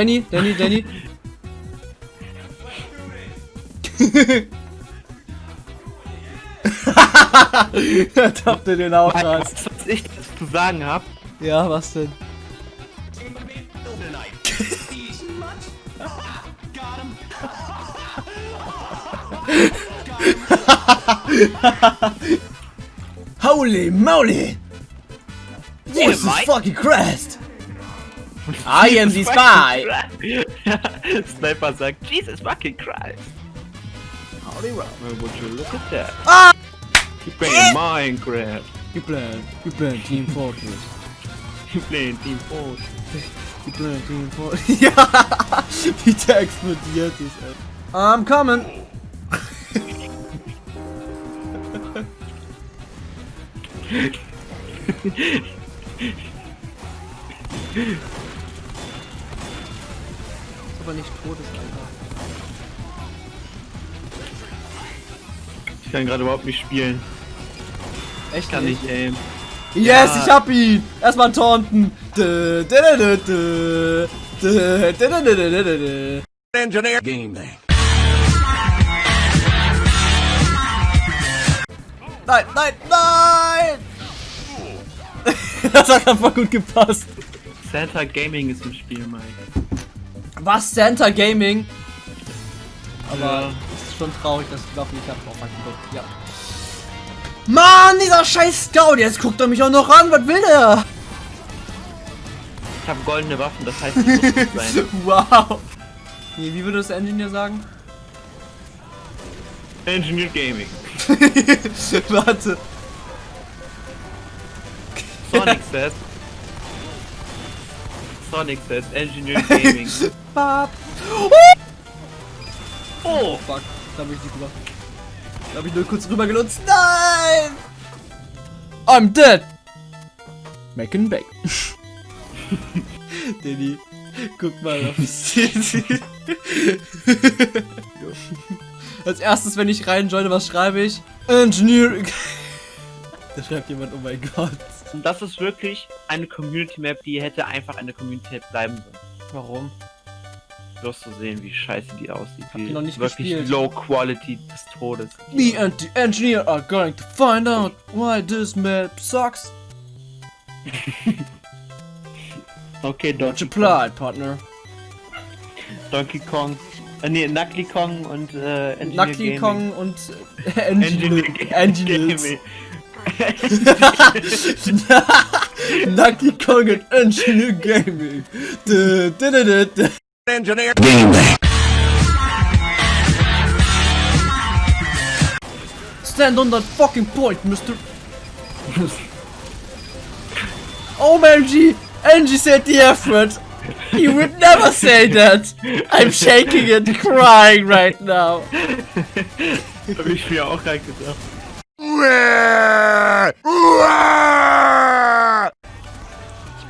Danny, Danny, Danny. Habt ihr den auch raus? Was, was ich das zu sagen hab? Ja, was denn? Holy moly! Jesus fucking Christ! I am the spy! Sniper sagt, Jesus fucking Christ. Holy roll. Well, would you look at that? Ah! You playing Minecraft. You plan, you playing Team Fortress. You playing Team Fortress. You playing Team Fortress. ja! Wie der explodiert ist, ey. I'm coming! aber nicht tot ist, Alter. Ich kann gerade überhaupt nicht spielen. Echt? Kann nicht, ey. Yes, ja. ich hab ihn! Erstmal ein Taunten! Engineer Game Day. Nein, nein, nein! das hat einfach gut gepasst. Santa Gaming ist im Spiel, Mike. Was? Santa Gaming? Aber Ja. es ist schon traurig, dass die Waffe nicht hat. Oh, fuck, ja. Mann, dieser scheiß Scout, jetzt guckt er mich auch noch an, was will der? Ich habe goldene Waffen, das heißt, ich muss gut sein. wow. Nee, wie würde das Engineer sagen? Engineer Gaming. Warte. Sonic says. Sonic says Engineer Gaming. Bap. Oh! Fuck, da hab ich nicht gemacht. Da hab ich nur kurz rüber genutzt. Nein! I'm dead! Mac and Bake. Danny, guck mal auf Als erstes, wenn ich reinjoine, was schreibe ich? Engineer. da schreibt jemand, oh mein Gott. Und das ist wirklich eine Community Map, die hätte einfach eine Community Map bleiben sollen. Warum? Bloß zu sehen, wie scheiße die aussieht. die Wie noch nicht wirklich gespielt. Low Quality des Todes. Me and the engineer are going to find out why this map sucks. Okay, Donkey, applied, partner. Donkey Kong. Äh, nee, Knuckly Kong und äh, Engineer Knuckly Gaming. Kong und äh, Engineer, Engineer. Gaming. Knuckly Kong und Engineer Gaming. Dö, dö, dö, dö, dö. Engineer game thing. Stand on that fucking point, Mister. oh man, G. Angie said the F word. He would never say that. I'm shaking and crying right now. Hab ich mir auch gerade gedacht.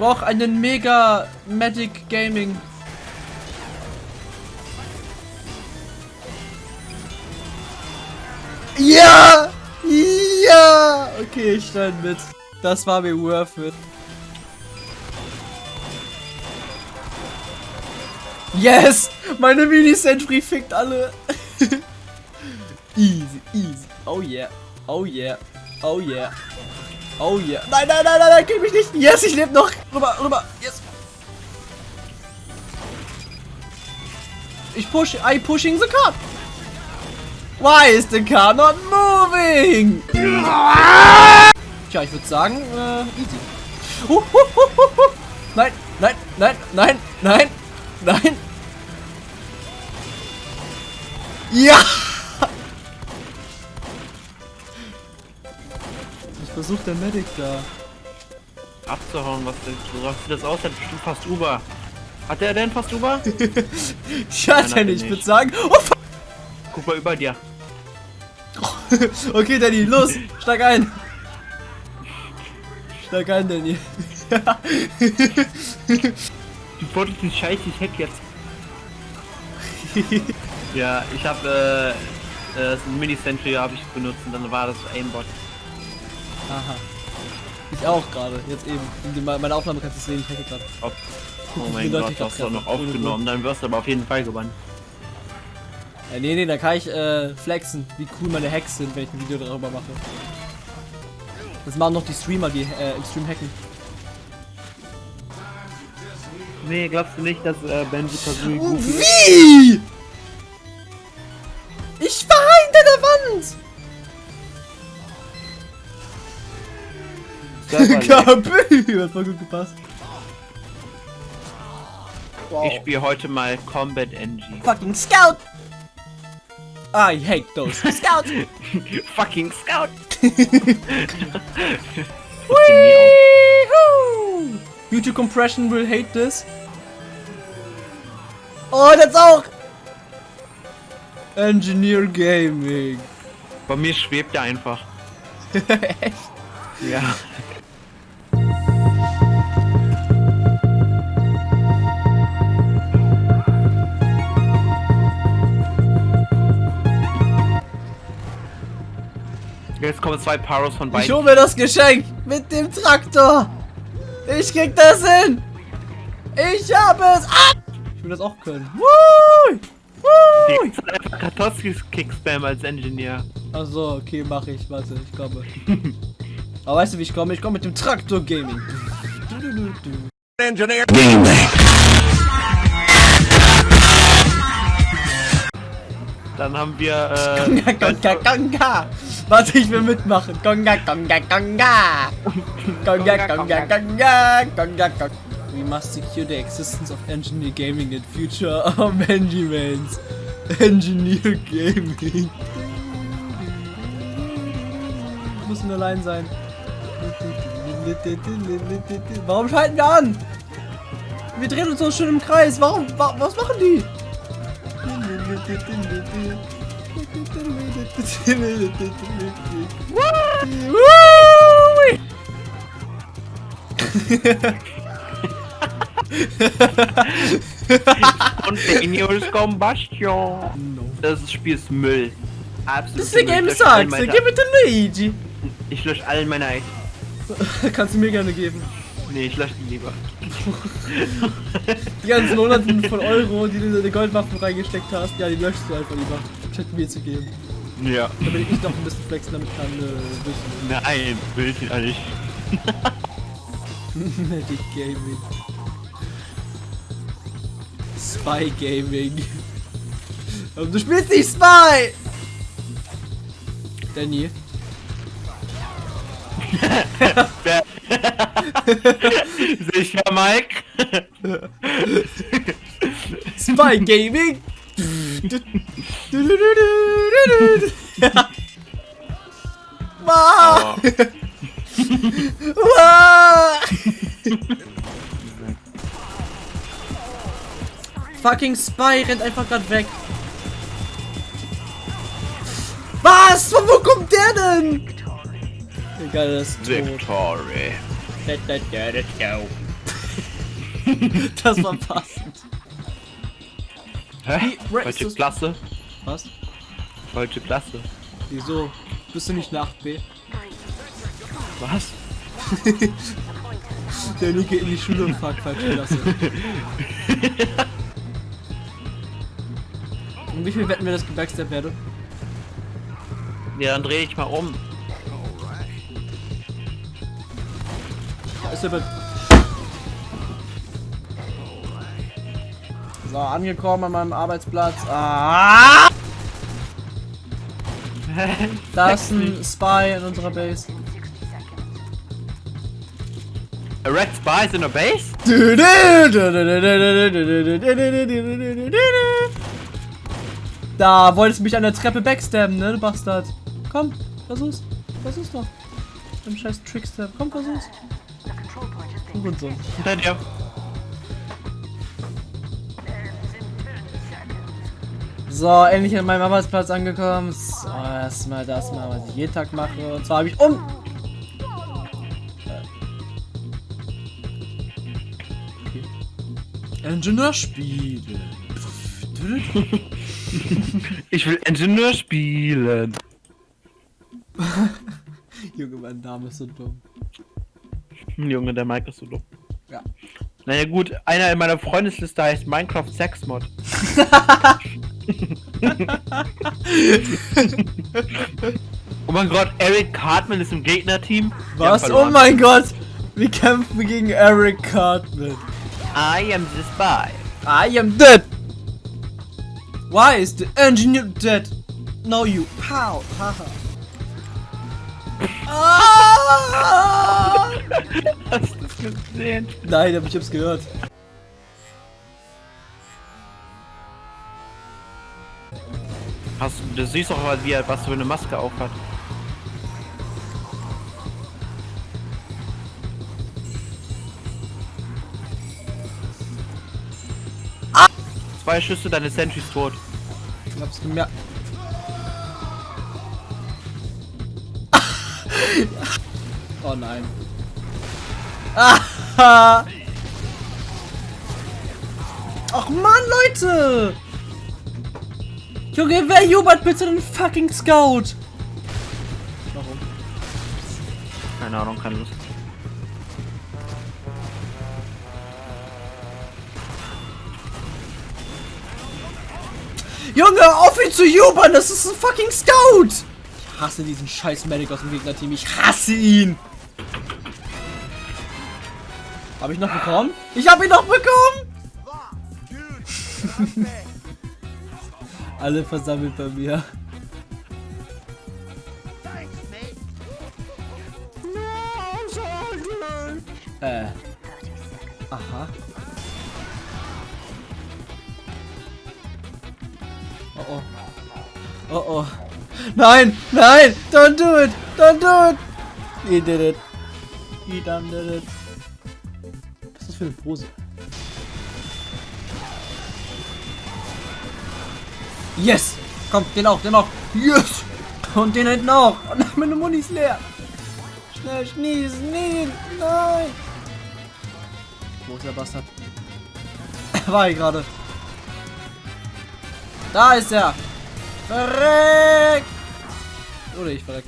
Brauche einen Mega Magic Gaming. Ja! Ja! Okay, ich stand mit. Das war mir worth it. Yes! Meine Mini-Sentry fickt alle. easy, easy. Oh yeah. Oh yeah. Oh yeah. Oh yeah. Nein, nein, nein, nein, nein, kill mich nicht. Yes, ich lebe noch. Rüber, rüber. Yes. Ich push. I pushing the car. Why is the car not moving? Tja, ich würde sagen, äh, easy. Huh, huh, huh. Nein, nein, nein, nein, nein, nein. Ja! Ich versuche der Medic da. Abzuhauen, was denn? So sieht das aus, hat bestimmt fast Uber. Hat der denn fast Uber? Schade, hat er nicht. Ich würde sagen. Oh, fuck. Guck mal über dir. okay, Danny, los, steig ein. Steig ein, Danny. Du wolltest den Scheiß, ich hack jetzt. ja, ich hab äh, äh, das Mini-Sentry habe ich benutzt und dann war das Aimbot. Aha. Ich auch gerade, jetzt eben. In die- Meine Aufnahme kannst du sehen, ich hacke gerade. Oh wie mein Gott, ich du hast doch noch aufgenommen. Dann wirst du aber auf jeden Fall gewonnen. Äh, nee, nee, da kann ich äh, flexen, wie cool meine Hacks sind, wenn ich ein Video darüber mache. Das machen noch die Streamer, die äh, im Stream hacken. Nee, glaubst du nicht, dass äh, Benji Kazooie Oh? Wie? Kabü! Hat voll gut gepasst. Wow. Ich spiele heute mal Combat NG. Fucking Scout! I hate those. Scout! Fucking Scout! YouTube Compression will hate this. Oh, das auch! Engineer Gaming. Bei mir schwebt er einfach. Echt? Ja. Jetzt kommen zwei Paros von Ich beiden. hol mir das Geschenk mit dem Traktor. Ich krieg das hin. Ich habe es. Ah! Ich will das auch können. Woo! Woo! Jetzt einfach Kartoffels Kickspam als Engineer. Achso, okay, mach ich. Warte, ich komme. Aber weißt du, wie ich komme? Ich komme mit dem Traktor Gaming. Engineer. Game Bang. Dann haben wir äh. Warte, ich will mitmachen. Gonga, gonga, gonga. Gonga, gonga, gonga. Gonga, gonga. We must secure the existence of engineer gaming in future of Benjamins. Engineer Gaming. Muss nur allein sein. Warum schalten wir an? Wir drehen uns so schön im Kreis. Warum? Wa was machen die? Woo! Continuous Combustion. Das Spiel ist Müll. Absolut. Das ist der Game sucks. Gib den Luigi. Ich lösche all meine Items. Kannst du mir gerne geben. Nee, ich lösche die lieber. Die ganzen Hunderten von Euro, die du in deine Goldwaffen reingesteckt hast, ja, die löschst du einfach lieber. Statt mir zu geben. Ja. Damit ich noch ein bisschen flexen damit kann. Äh. Nein, will ich nicht. Medic Gaming. Spy Gaming. Aber du spielst nicht Spy! Danny. Sicher, Mike? Spy Gaming! Fucking Spy rennt einfach gerade weg. Was? Von wo kommt der denn? Egal, das ist tot. Victory. Das war passend. Hä? Falsche Klasse. Was? Falsche Klasse. Wieso? Bist du nicht nach B? Was? Der Luke in die Schule und fragt falsche Klasse. Und wie viel wetten wir das gebackstep werde? Ja, dann dreh ich mal um. Ist der So, angekommen an meinem Arbeitsplatz. Ah! Da ist ein Spy in unserer Base. A Red Spy is in a base? Da wolltest du mich an der Treppe backstabben, ne, du Bastard. Komm, versuch's. Versuch's doch. Im scheiß Trickstab. Komm, versuch's. Und so. Hinter dir. So, endlich an meinem Arbeitsplatz angekommen. So, erstmal das mal, was ich jeden Tag mache. Und zwar habe ich um. Okay. Ingenieur spielen. Ich will Ingenieur spielen. Junge, mein Name ist so dumm. Junge, der Mike ist so dumm. Ja. Naja gut, einer in meiner Freundesliste heißt Minecraft Sexmod. oh mein Gott, Eric Cartman ist im Gegnerteam. Was? Oh mein Gott! Wir kämpfen gegen Eric Cartman. I am the spy. I am dead! Why is the engineer dead? No you. Pow! Haha. Ah! Hast du das gesehen? Nein, aber ich hab's gehört. Hast du, siehst doch mal, wie er was für eine Maske auf hat. Zwei Schüsse, deine Sentry ist tot. Ich hab's gemerkt. oh nein. Ach man, Leute! Junge, wer jubelt bitte den fucking Scout? Warum? Keine Ahnung, keine Lust. Junge, auf ihn zu jubeln, das ist ein fucking Scout! Ich hasse diesen scheiß Medic aus dem Gegnerteam, ich hasse ihn! Hab ich noch bekommen? Ich hab ihn noch bekommen! Alle versammelt bei mir. Äh. Aha. Oh oh. Oh oh. Nein! Nein! Don't do it! Don't do it! He did it. He done did it. Was ist das für eine Pose? Yes! Komm, den auch, den auch. Yes! Und den hinten auch. Oh nein, meine Muni ist leer. Schnell schnießen, nie. Nein! Wo ist der Bastard? War ich gerade. Da ist er! Verreck! Oder ich verreck.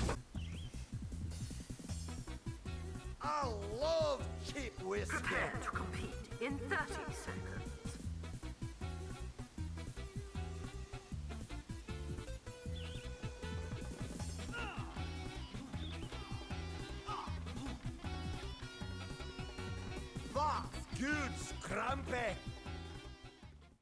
I love cheap whiskey. Prepare to compete in 30 seconds. huge crumpet.